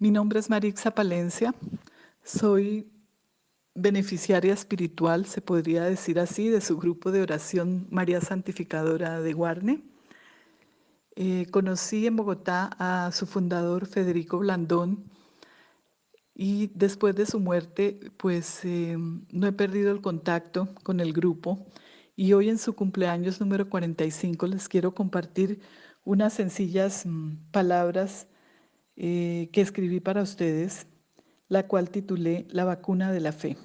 Mi nombre es Marixa Palencia, soy beneficiaria espiritual, se podría decir así, de su grupo de oración María Santificadora de Guarne. Eh, conocí en Bogotá a su fundador Federico Blandón y después de su muerte pues eh, no he perdido el contacto con el grupo y hoy en su cumpleaños número 45 les quiero compartir unas sencillas mm, palabras eh, que escribí para ustedes, la cual titulé La vacuna de la fe.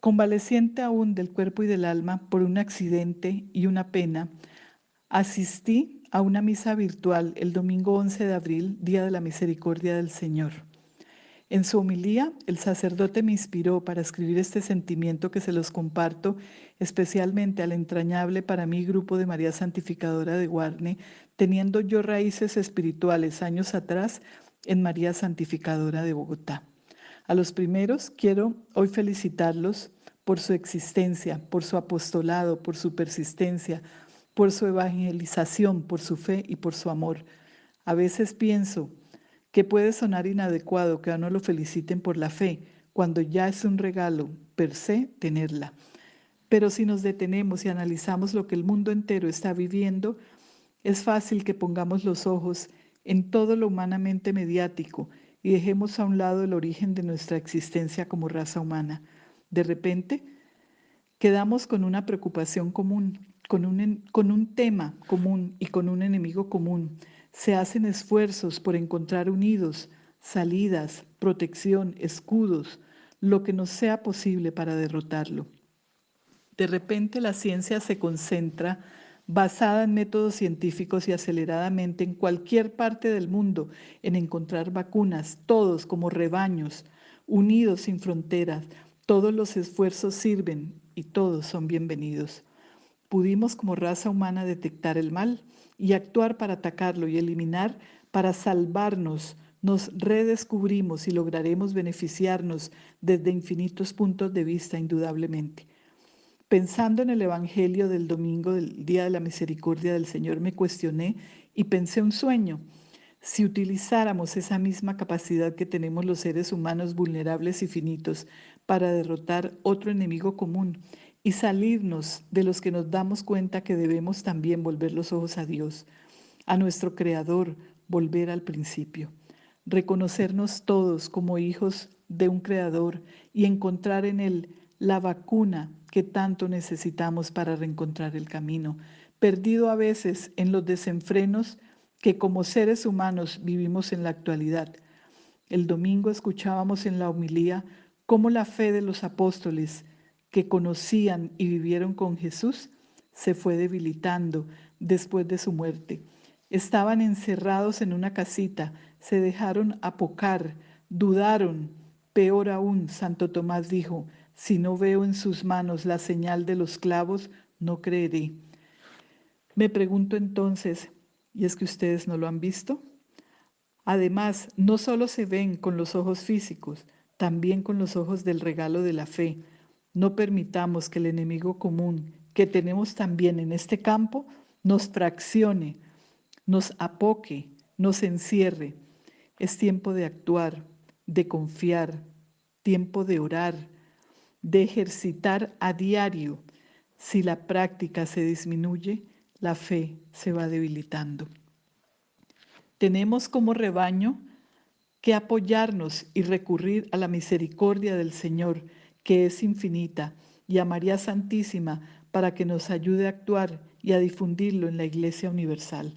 Convaleciente aún del cuerpo y del alma por un accidente y una pena, asistí a una misa virtual el domingo 11 de abril, Día de la Misericordia del Señor. En su homilía, el sacerdote me inspiró para escribir este sentimiento que se los comparto especialmente al entrañable para mí grupo de María Santificadora de Guarne, teniendo yo raíces espirituales años atrás en María Santificadora de Bogotá. A los primeros quiero hoy felicitarlos por su existencia, por su apostolado, por su persistencia, por su evangelización, por su fe y por su amor. A veces pienso, que puede sonar inadecuado que a uno lo feliciten por la fe, cuando ya es un regalo per se tenerla. Pero si nos detenemos y analizamos lo que el mundo entero está viviendo, es fácil que pongamos los ojos en todo lo humanamente mediático y dejemos a un lado el origen de nuestra existencia como raza humana. De repente, quedamos con una preocupación común, con un, con un tema común y con un enemigo común se hacen esfuerzos por encontrar unidos, salidas, protección, escudos, lo que nos sea posible para derrotarlo. De repente la ciencia se concentra basada en métodos científicos y aceleradamente en cualquier parte del mundo en encontrar vacunas, todos como rebaños, unidos sin fronteras. Todos los esfuerzos sirven y todos son bienvenidos. Pudimos como raza humana detectar el mal y actuar para atacarlo y eliminar, para salvarnos, nos redescubrimos y lograremos beneficiarnos desde infinitos puntos de vista, indudablemente. Pensando en el Evangelio del domingo del Día de la Misericordia del Señor, me cuestioné y pensé un sueño. Si utilizáramos esa misma capacidad que tenemos los seres humanos vulnerables y finitos para derrotar otro enemigo común y salirnos de los que nos damos cuenta que debemos también volver los ojos a Dios, a nuestro Creador, volver al principio, reconocernos todos como hijos de un Creador y encontrar en Él la vacuna que tanto necesitamos para reencontrar el camino, perdido a veces en los desenfrenos que como seres humanos vivimos en la actualidad. El domingo escuchábamos en la homilía cómo la fe de los apóstoles que conocían y vivieron con Jesús se fue debilitando después de su muerte. Estaban encerrados en una casita, se dejaron apocar, dudaron. Peor aún, Santo Tomás dijo, si no veo en sus manos la señal de los clavos, no creeré. Me pregunto entonces, ¿y es que ustedes no lo han visto? Además, no solo se ven con los ojos físicos, también con los ojos del regalo de la fe no permitamos que el enemigo común que tenemos también en este campo nos fraccione, nos apoque, nos encierre. Es tiempo de actuar, de confiar, tiempo de orar, de ejercitar a diario. Si la práctica se disminuye, la fe se va debilitando. Tenemos como rebaño que apoyarnos y recurrir a la misericordia del Señor que es infinita, y a María Santísima para que nos ayude a actuar y a difundirlo en la Iglesia Universal.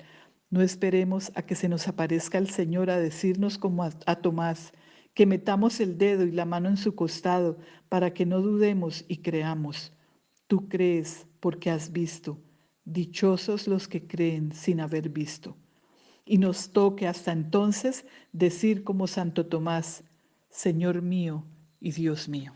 No esperemos a que se nos aparezca el Señor a decirnos como a, Tomás, que metamos el dedo y la mano en su costado para que no dudemos y creamos. Tú crees porque has visto. Dichosos los que creen sin haber visto. Y nos toque hasta entonces decir como Santo Tomás, Señor mío y Dios mío.